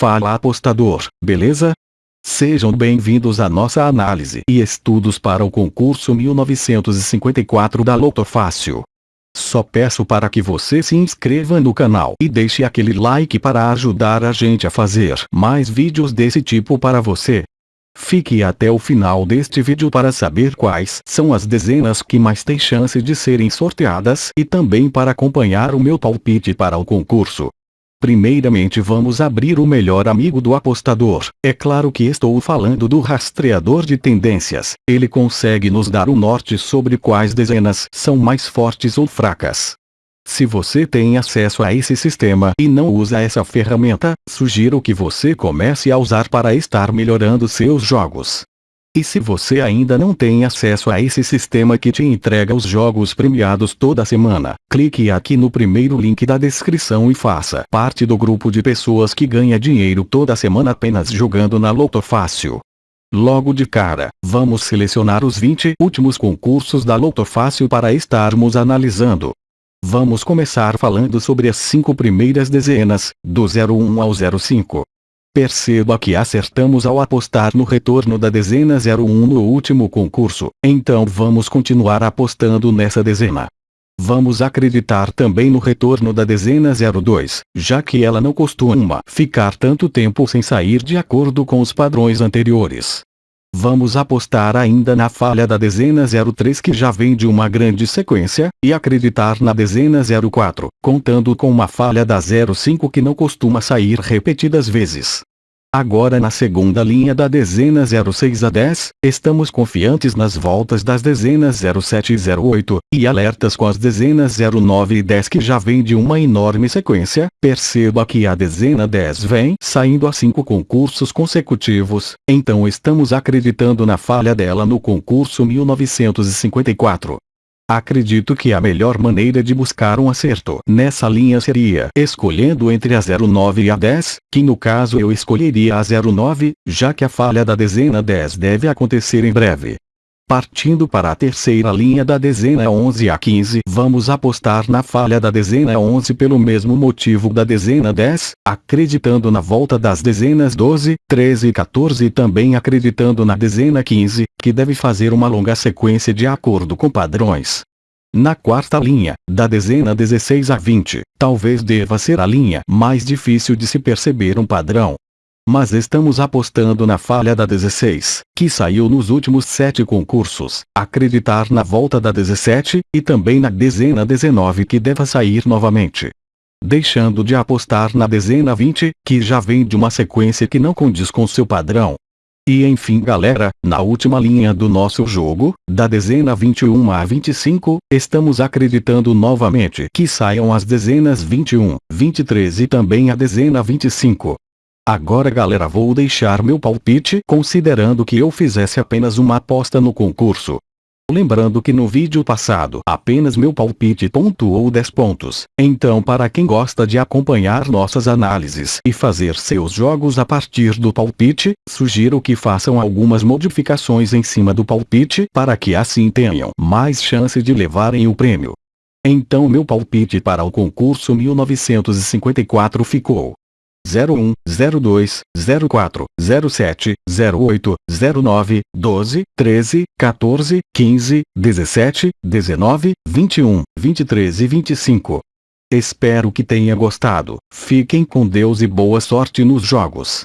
Fala apostador, beleza? Sejam bem-vindos à nossa análise e estudos para o concurso 1954 da Loto Fácil. Só peço para que você se inscreva no canal e deixe aquele like para ajudar a gente a fazer mais vídeos desse tipo para você. Fique até o final deste vídeo para saber quais são as dezenas que mais têm chance de serem sorteadas e também para acompanhar o meu palpite para o concurso. Primeiramente vamos abrir o melhor amigo do apostador. É claro que estou falando do rastreador de tendências. Ele consegue nos dar o norte sobre quais dezenas são mais fortes ou fracas. Se você tem acesso a esse sistema e não usa essa ferramenta, sugiro que você comece a usar para estar melhorando seus jogos. E se você ainda não tem acesso a esse sistema que te entrega os jogos premiados toda semana, clique aqui no primeiro link da descrição e faça parte do grupo de pessoas que ganha dinheiro toda semana apenas jogando na Loto Fácil. Logo de cara, vamos selecionar os 20 últimos concursos da Loto Fácil para estarmos analisando. Vamos começar falando sobre as cinco primeiras dezenas, do 01 ao 05. Perceba que acertamos ao apostar no retorno da dezena 01 no último concurso, então vamos continuar apostando nessa dezena. Vamos acreditar também no retorno da dezena 02, já que ela não costuma ficar tanto tempo sem sair de acordo com os padrões anteriores. Vamos apostar ainda na falha da dezena 03 que já vem de uma grande sequência, e acreditar na dezena 04, contando com uma falha da 05 que não costuma sair repetidas vezes. Agora na segunda linha da dezena 06 a 10, estamos confiantes nas voltas das dezenas 07 e 08, e alertas com as dezenas 09 e 10 que já vem de uma enorme sequência, perceba que a dezena 10 vem saindo a cinco concursos consecutivos, então estamos acreditando na falha dela no concurso 1954. Acredito que a melhor maneira de buscar um acerto nessa linha seria escolhendo entre a 09 e a 10, que no caso eu escolheria a 09, já que a falha da dezena 10 deve acontecer em breve. Partindo para a terceira linha da dezena 11 a 15, vamos apostar na falha da dezena 11 pelo mesmo motivo da dezena 10, acreditando na volta das dezenas 12, 13 e 14 e também acreditando na dezena 15, que deve fazer uma longa sequência de acordo com padrões. Na quarta linha, da dezena 16 a 20, talvez deva ser a linha mais difícil de se perceber um padrão. Mas estamos apostando na falha da 16, que saiu nos últimos sete concursos, acreditar na volta da 17, e também na dezena 19 que deva sair novamente. Deixando de apostar na dezena 20, que já vem de uma sequência que não condiz com seu padrão, e enfim galera, na última linha do nosso jogo, da dezena 21 a 25, estamos acreditando novamente que saiam as dezenas 21, 23 e também a dezena 25. Agora galera vou deixar meu palpite considerando que eu fizesse apenas uma aposta no concurso. Lembrando que no vídeo passado apenas meu palpite pontuou 10 pontos. Então para quem gosta de acompanhar nossas análises e fazer seus jogos a partir do palpite, sugiro que façam algumas modificações em cima do palpite para que assim tenham mais chance de levarem o prêmio. Então meu palpite para o concurso 1954 ficou 01, 02, 04, 07, 08, 09, 12, 13, 14, 15, 17, 19, 21, 23 e 25. Espero que tenha gostado. Fiquem com Deus e boa sorte nos jogos.